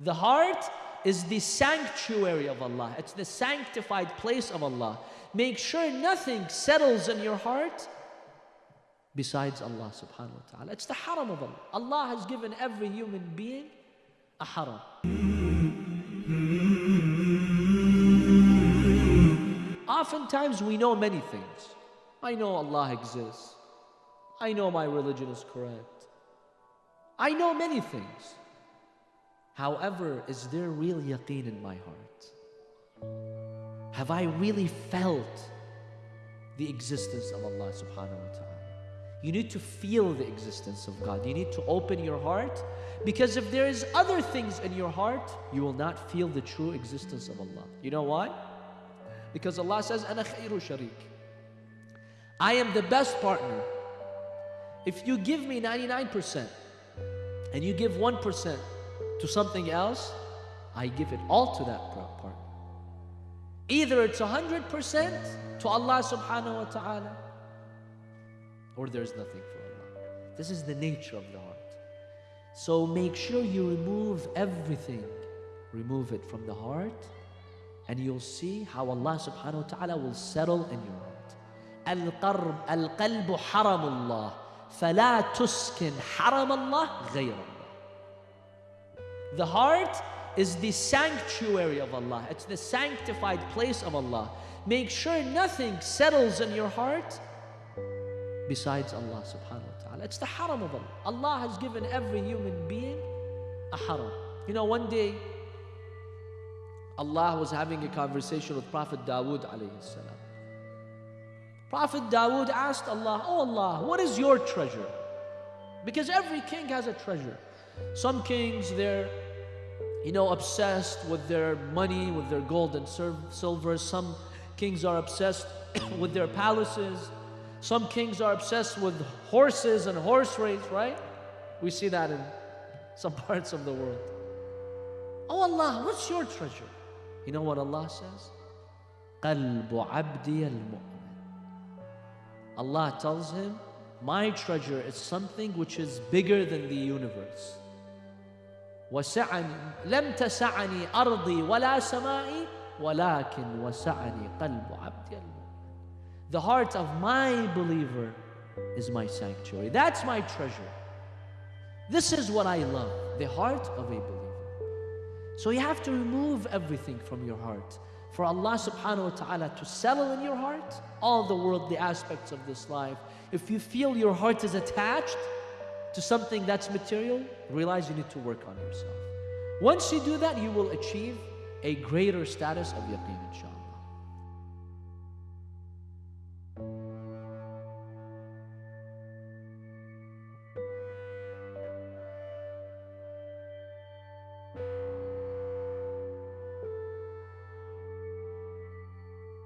The heart is the sanctuary of Allah. It's the sanctified place of Allah. Make sure nothing settles in your heart besides Allah subhanahu wa ta'ala. It's the haram of Allah. Allah has given every human being a haram. Oftentimes we know many things. I know Allah exists. I know my religion is correct. I know many things. However, is there real yaqeen in my heart? Have I really felt the existence of Allah subhanahu wa ta'ala? You need to feel the existence of God. You need to open your heart because if there is other things in your heart, you will not feel the true existence of Allah. You know why? Because Allah says, "Ana khayru sharik." I am the best partner. If you give me 99% and you give 1% to something else, I give it all to that partner. Either it's 100% to Allah subhanahu wa ta'ala or there's nothing for Allah. This is the nature of the heart. So make sure you remove everything. Remove it from the heart and you'll see how Allah subhanahu wa ta'ala will settle in your heart. القرب القلب حرم الله فلا تسكن حرم الله غير الله. the heart is the sanctuary of Allah. It's the sanctified place of Allah. Make sure nothing settles in your heart besides Allah subhanahu wa ta'ala. It's the haram of Allah. Allah has given every human being a haram. You know, one day Allah was having a conversation with Prophet Dawood alayhi salam. Prophet Dawood asked Allah, Oh Allah, what is your treasure? Because every king has a treasure. Some kings, they're, you know, obsessed with their money, with their gold and silver. Some kings are obsessed with their palaces. Some kings are obsessed with horses and horse race, right? We see that in some parts of the world. Oh Allah, what's your treasure? You know what Allah says? قلب عبدي المؤمن. Allah tells him, my treasure is something which is bigger than the universe. وسعني لم تسعني أرضي ولا سمائي ولكن وسعني قلب عبدي المؤمن. The heart of my believer is my sanctuary. That's my treasure. This is what I love, the heart of a believer. So you have to remove everything from your heart. For Allah subhanahu wa ta'ala to settle in your heart all the worldly aspects of this life. If you feel your heart is attached to something that's material, realize you need to work on yourself. Once you do that, you will achieve a greater status of yaqeen inshallah.